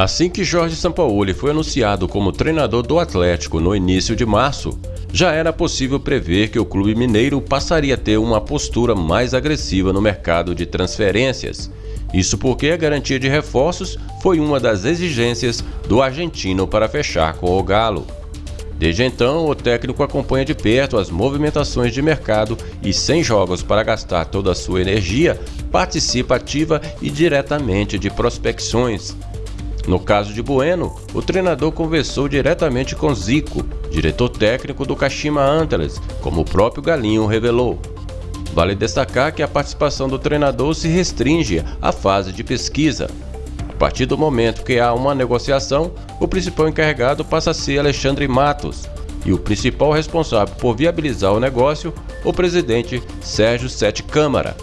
Assim que Jorge Sampaoli foi anunciado como treinador do Atlético no início de março, já era possível prever que o clube mineiro passaria a ter uma postura mais agressiva no mercado de transferências. Isso porque a garantia de reforços foi uma das exigências do argentino para fechar com o Galo. Desde então, o técnico acompanha de perto as movimentações de mercado e, sem jogos para gastar toda a sua energia, participa ativa e diretamente de prospecções. No caso de Bueno, o treinador conversou diretamente com Zico, diretor técnico do Kashima Antlers, como o próprio Galinho revelou. Vale destacar que a participação do treinador se restringe à fase de pesquisa. A partir do momento que há uma negociação, o principal encarregado passa a ser Alexandre Matos e o principal responsável por viabilizar o negócio, o presidente Sérgio Sete Câmara.